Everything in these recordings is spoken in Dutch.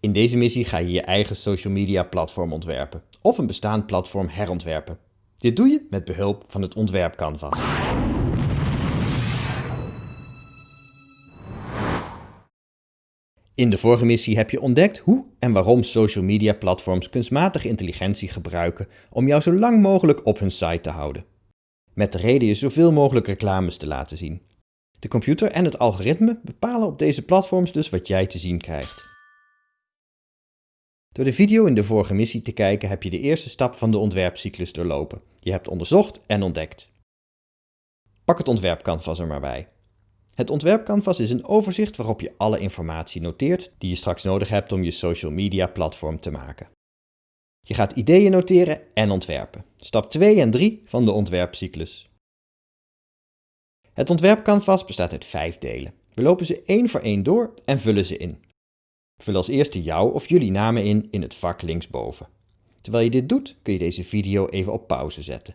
In deze missie ga je je eigen social media platform ontwerpen of een bestaand platform herontwerpen. Dit doe je met behulp van het ontwerpcanvas. In de vorige missie heb je ontdekt hoe en waarom social media platforms kunstmatige intelligentie gebruiken om jou zo lang mogelijk op hun site te houden. Met de reden je zoveel mogelijk reclames te laten zien. De computer en het algoritme bepalen op deze platforms dus wat jij te zien krijgt. Door de video in de vorige missie te kijken heb je de eerste stap van de ontwerpcyclus doorlopen. Je hebt onderzocht en ontdekt. Pak het ontwerpcanvas er maar bij. Het ontwerpcanvas is een overzicht waarop je alle informatie noteert die je straks nodig hebt om je social media platform te maken. Je gaat ideeën noteren en ontwerpen. Stap 2 en 3 van de ontwerpcyclus. Het ontwerpcanvas bestaat uit vijf delen. We lopen ze één voor één door en vullen ze in. Vul als eerste jouw of jullie namen in in het vak linksboven. Terwijl je dit doet, kun je deze video even op pauze zetten.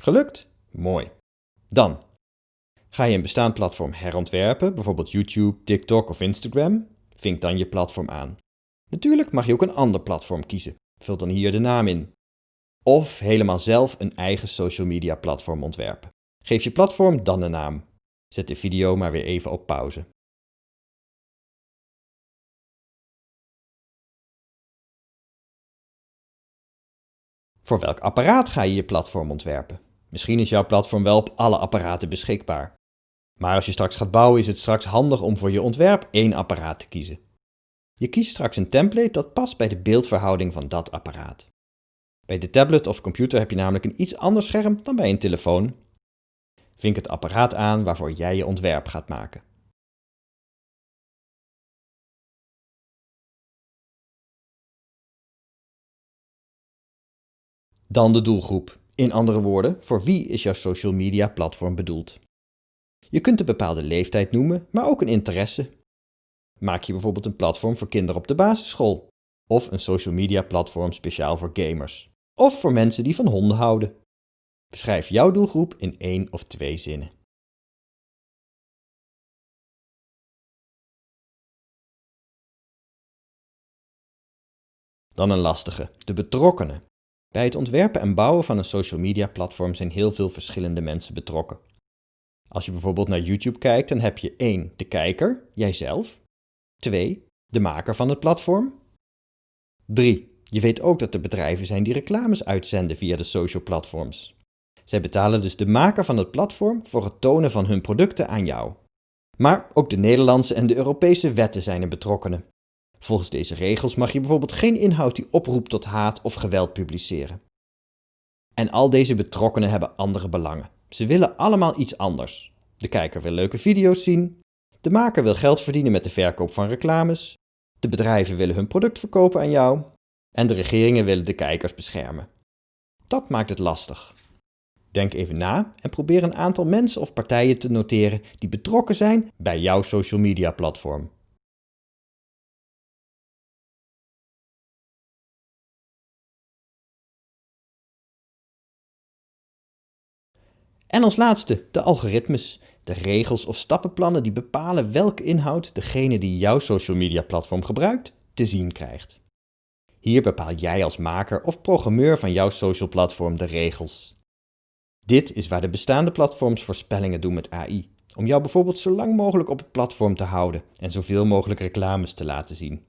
Gelukt? Mooi. Dan ga je een bestaand platform herontwerpen, bijvoorbeeld YouTube, TikTok of Instagram. Vink dan je platform aan. Natuurlijk mag je ook een ander platform kiezen. Vul dan hier de naam in. Of helemaal zelf een eigen social media platform ontwerpen. Geef je platform dan een naam. Zet de video maar weer even op pauze. Voor welk apparaat ga je je platform ontwerpen? Misschien is jouw platform wel op alle apparaten beschikbaar. Maar als je straks gaat bouwen is het straks handig om voor je ontwerp één apparaat te kiezen. Je kiest straks een template dat past bij de beeldverhouding van dat apparaat. Bij de tablet of computer heb je namelijk een iets ander scherm dan bij een telefoon. Vink het apparaat aan waarvoor jij je ontwerp gaat maken. Dan de doelgroep. In andere woorden, voor wie is jouw social media platform bedoeld? Je kunt een bepaalde leeftijd noemen, maar ook een interesse. Maak je bijvoorbeeld een platform voor kinderen op de basisschool, of een social media platform speciaal voor gamers, of voor mensen die van honden houden. Beschrijf jouw doelgroep in één of twee zinnen. Dan een lastige, de betrokkenen. Bij het ontwerpen en bouwen van een social media platform zijn heel veel verschillende mensen betrokken. Als je bijvoorbeeld naar YouTube kijkt, dan heb je 1. de kijker, jijzelf. 2. de maker van het platform. 3. Je weet ook dat er bedrijven zijn die reclames uitzenden via de social platforms. Zij betalen dus de maker van het platform voor het tonen van hun producten aan jou. Maar ook de Nederlandse en de Europese wetten zijn er betrokkenen. Volgens deze regels mag je bijvoorbeeld geen inhoud die oproept tot haat of geweld publiceren. En al deze betrokkenen hebben andere belangen. Ze willen allemaal iets anders. De kijker wil leuke video's zien, de maker wil geld verdienen met de verkoop van reclames, de bedrijven willen hun product verkopen aan jou en de regeringen willen de kijkers beschermen. Dat maakt het lastig. Denk even na en probeer een aantal mensen of partijen te noteren die betrokken zijn bij jouw social media platform. En als laatste de algoritmes, de regels of stappenplannen die bepalen welke inhoud degene die jouw social media platform gebruikt te zien krijgt. Hier bepaal jij als maker of programmeur van jouw social platform de regels. Dit is waar de bestaande platforms voorspellingen doen met AI, om jou bijvoorbeeld zo lang mogelijk op het platform te houden en zoveel mogelijk reclames te laten zien.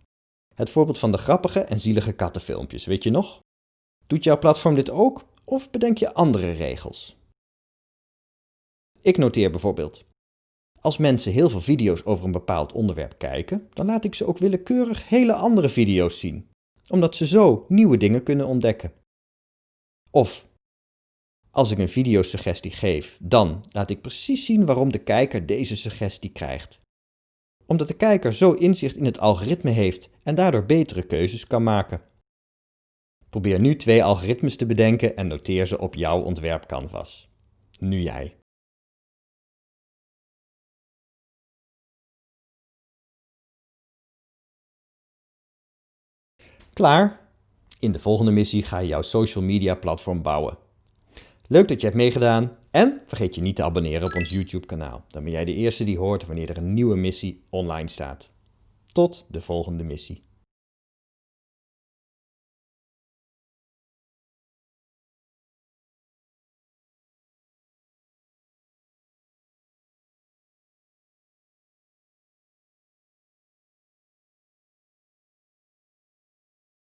Het voorbeeld van de grappige en zielige kattenfilmpjes, weet je nog? Doet jouw platform dit ook of bedenk je andere regels? Ik noteer bijvoorbeeld. Als mensen heel veel video's over een bepaald onderwerp kijken, dan laat ik ze ook willekeurig hele andere video's zien, omdat ze zo nieuwe dingen kunnen ontdekken. Of, als ik een videosuggestie geef, dan laat ik precies zien waarom de kijker deze suggestie krijgt. Omdat de kijker zo inzicht in het algoritme heeft en daardoor betere keuzes kan maken. Probeer nu twee algoritmes te bedenken en noteer ze op jouw ontwerpcanvas. Nu jij. Klaar? In de volgende missie ga je jouw social media platform bouwen. Leuk dat je hebt meegedaan En vergeet je niet te abonneren op ons YouTube kanaal. Dan ben jij de eerste die hoort wanneer er een nieuwe missie online staat. Tot de volgende missie.